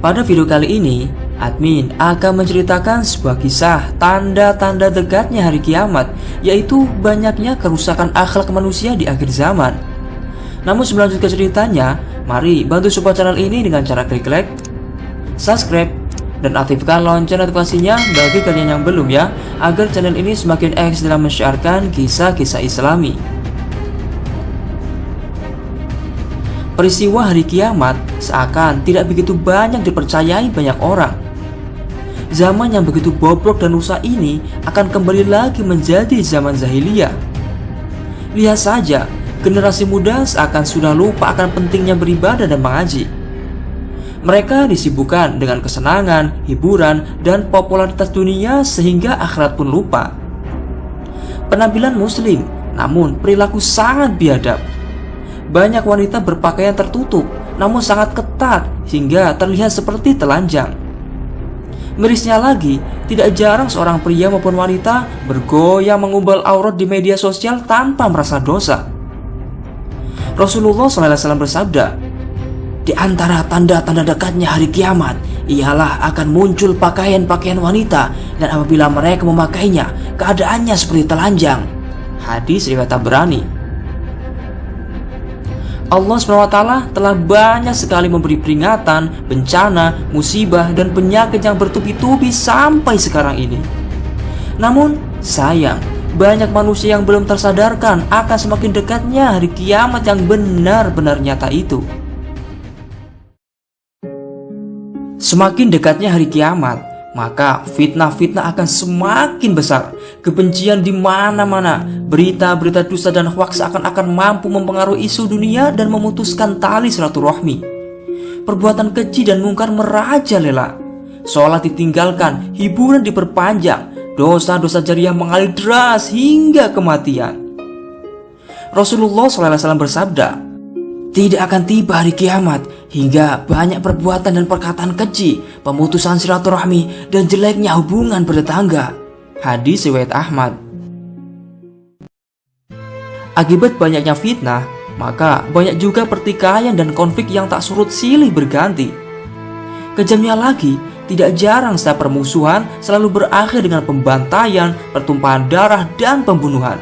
Pada video kali ini, admin akan menceritakan sebuah kisah tanda-tanda dekatnya hari kiamat, yaitu banyaknya kerusakan akhlak manusia di akhir zaman. Namun sebelum lanjut ke ceritanya, mari bantu support channel ini dengan cara klik like, subscribe, dan aktifkan lonceng notifikasinya bagi kalian yang belum ya, agar channel ini semakin eksis dalam menyiarkan kisah-kisah islami. Peristiwa hari kiamat seakan tidak begitu banyak dipercayai banyak orang. Zaman yang begitu bobrok dan rusak ini akan kembali lagi menjadi zaman zahiliyah. Lihat saja, generasi muda seakan sudah lupa akan pentingnya beribadah dan mengaji. Mereka disibukkan dengan kesenangan, hiburan, dan popularitas dunia sehingga akhirat pun lupa. Penampilan muslim, namun perilaku sangat biadab banyak wanita berpakaian tertutup namun sangat ketat hingga terlihat seperti telanjang. Mirisnya lagi, tidak jarang seorang pria maupun wanita bergoyang mengumbal aurat di media sosial tanpa merasa dosa. Rasulullah SAW bersabda, di antara tanda-tanda dekatnya hari kiamat ialah akan muncul pakaian-pakaian wanita dan apabila mereka memakainya keadaannya seperti telanjang. Hadis riwayat Tabrani. Allah SWT telah banyak sekali memberi peringatan, bencana, musibah, dan penyakit yang bertubi-tubi sampai sekarang ini. Namun, sayang, banyak manusia yang belum tersadarkan akan semakin dekatnya hari kiamat yang benar-benar nyata itu. Semakin dekatnya hari kiamat, maka fitnah-fitnah akan semakin besar. Kebencian di mana-mana, berita-berita dusta dan hoaks akan-akan mampu mempengaruhi isu dunia dan memutuskan tali silaturahmi. Perbuatan keji dan mungkar merajalela. Sholat ditinggalkan, hiburan diperpanjang, dosa-dosa jariah mengalir deras hingga kematian. Rasulullah SAW bersabda, tidak akan tiba hari kiamat hingga banyak perbuatan dan perkataan keji, pemutusan silaturahmi, dan jeleknya hubungan bertetangga. Hadis riwayat Ahmad. Akibat banyaknya fitnah, maka banyak juga pertikaian dan konflik yang tak surut silih berganti. Kejamnya lagi, tidak jarang setiap permusuhan selalu berakhir dengan pembantaian, pertumpahan darah, dan pembunuhan.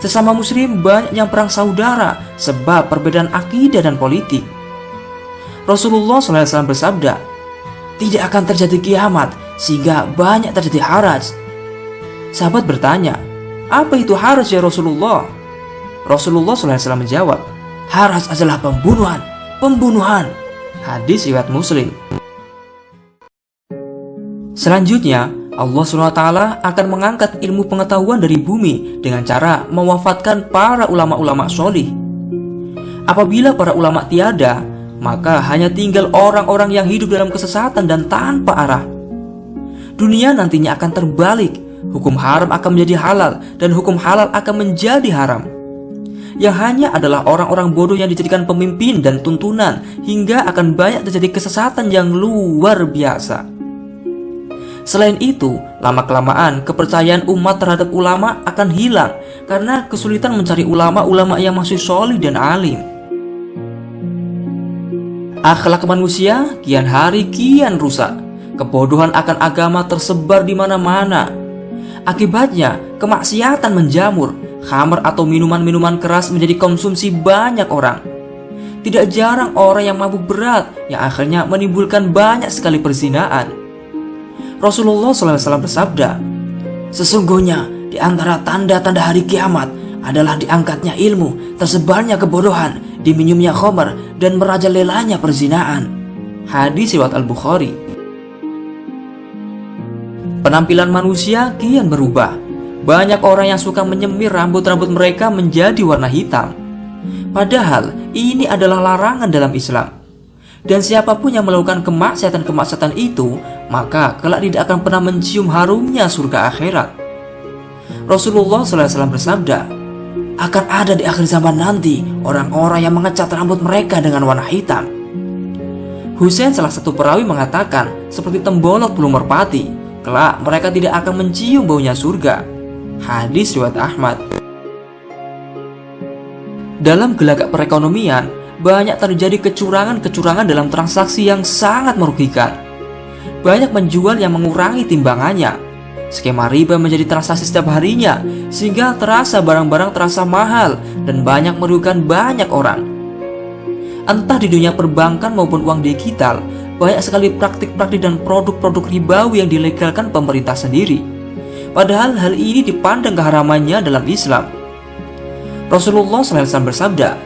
Sesama muslim banyak yang perang saudara sebab perbedaan akidah dan politik. Rasulullah SAW bersabda, tidak akan terjadi kiamat sehingga banyak terjadi haraj. Sahabat bertanya, apa itu haraj ya Rasulullah? Rasulullah SAW menjawab, haraj adalah pembunuhan, pembunuhan. Hadis riwayat Muslim. Selanjutnya, Allah SWT akan mengangkat ilmu pengetahuan dari bumi dengan cara mewafatkan para ulama-ulama solih. Apabila para ulama tiada, maka hanya tinggal orang-orang yang hidup dalam kesesatan dan tanpa arah. Dunia nantinya akan terbalik, hukum haram akan menjadi halal dan hukum halal akan menjadi haram. Yang hanya adalah orang-orang bodoh yang dijadikan pemimpin dan tuntunan hingga akan banyak terjadi kesesatan yang luar biasa. Selain itu, lama-kelamaan kepercayaan umat terhadap ulama akan hilang karena kesulitan mencari ulama-ulama yang masih solid dan alim. Akhlak manusia kian hari kian rusak. Kebodohan akan agama tersebar di mana-mana. Akibatnya, kemaksiatan menjamur. Khamar atau minuman-minuman keras menjadi konsumsi banyak orang. Tidak jarang orang yang mabuk berat yang akhirnya menimbulkan banyak sekali perzinaan. Rasulullah SAW bersabda, Sesungguhnya di antara tanda-tanda hari kiamat adalah diangkatnya ilmu, tersebarnya kebodohan, diminumnya khomer, dan merajalelanya perzinaan. Hadis riwayat Al-Bukhari. Penampilan manusia kian berubah. Banyak orang yang suka menyemir rambut-rambut mereka menjadi warna hitam. Padahal ini adalah larangan dalam Islam. Dan siapa pun yang melakukan kemaksiatan-kemaksiatan itu, maka kelak tidak akan pernah mencium harumnya surga akhirat. Rasulullah SAW bersabda, akan ada di akhir zaman nanti orang-orang yang mengecat rambut mereka dengan warna hitam. Hussein salah satu perawi mengatakan, seperti tembolok belum merpati, kelak mereka tidak akan mencium baunya surga. Hadis riwayat Ahmad. Dalam gelagak perekonomian, banyak terjadi kecurangan-kecurangan dalam transaksi yang sangat merugikan. Banyak menjual yang mengurangi timbangannya. Skema riba menjadi transaksi setiap harinya, sehingga terasa barang-barang terasa mahal dan banyak merugikan banyak orang. Entah di dunia perbankan maupun uang digital, banyak sekali praktik-praktik dan produk-produk ribawi yang dilegalkan pemerintah sendiri. Padahal hal ini dipandang keharamannya dalam Islam. Rasulullah SAW bersabda,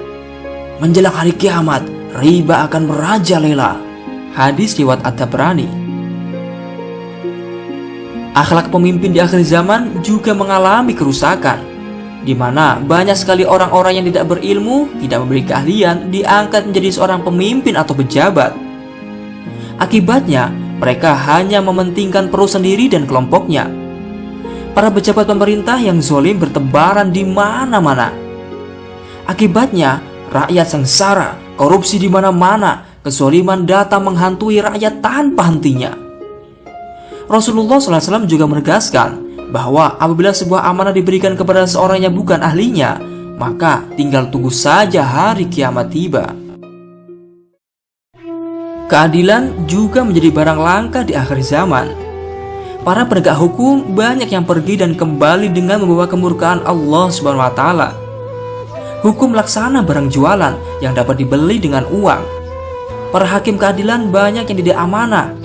Menjelang hari kiamat, riba akan merajalela. Hadis riwayat At-Tabrani. Akhlak pemimpin di akhir zaman juga mengalami kerusakan, di mana banyak sekali orang-orang yang tidak berilmu, tidak memiliki keahlian, diangkat menjadi seorang pemimpin atau pejabat. Akibatnya, mereka hanya mementingkan perut sendiri dan kelompoknya. Para pejabat pemerintah yang zolim bertebaran di mana-mana. Akibatnya, rakyat sengsara, korupsi di mana-mana, kezoliman datang menghantui rakyat tanpa hentinya. Rasulullah SAW juga menegaskan bahwa apabila sebuah amanah diberikan kepada seorang yang bukan ahlinya, maka tinggal tunggu saja hari kiamat tiba. Keadilan juga menjadi barang langka di akhir zaman. Para penegak hukum banyak yang pergi dan kembali dengan membawa kemurkaan Allah Subhanahu wa taala hukum laksana barang jualan yang dapat dibeli dengan uang. Para hakim keadilan banyak yang tidak amanah.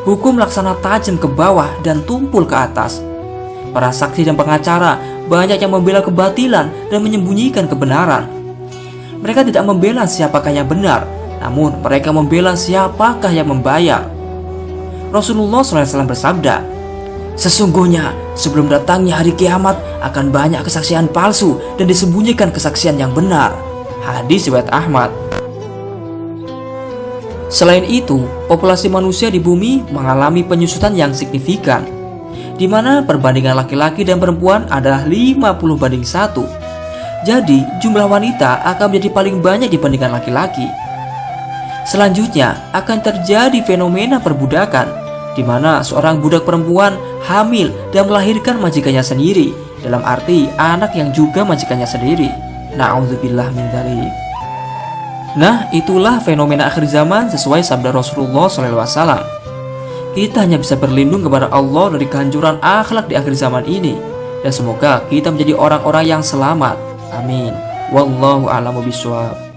Hukum laksana tajam ke bawah dan tumpul ke atas. Para saksi dan pengacara banyak yang membela kebatilan dan menyembunyikan kebenaran. Mereka tidak membela siapakah yang benar, namun mereka membela siapakah yang membayar. Rasulullah SAW bersabda, Sesungguhnya sebelum datangnya hari kiamat akan banyak kesaksian palsu dan disembunyikan kesaksian yang benar. Hadis riwayat Ahmad. Selain itu, populasi manusia di bumi mengalami penyusutan yang signifikan, di mana perbandingan laki-laki dan perempuan adalah 50 banding 1. Jadi, jumlah wanita akan menjadi paling banyak dibandingkan laki-laki. Selanjutnya, akan terjadi fenomena perbudakan, di mana seorang budak perempuan hamil dan melahirkan majikannya sendiri dalam arti anak yang juga majikannya sendiri. Na'udzubillah min dzalik. Nah, itulah fenomena akhir zaman sesuai sabda Rasulullah SAW. Kita hanya bisa berlindung kepada Allah dari kehancuran akhlak di akhir zaman ini. Dan semoga kita menjadi orang-orang yang selamat. Amin. Wallahu a'lamu bishawab.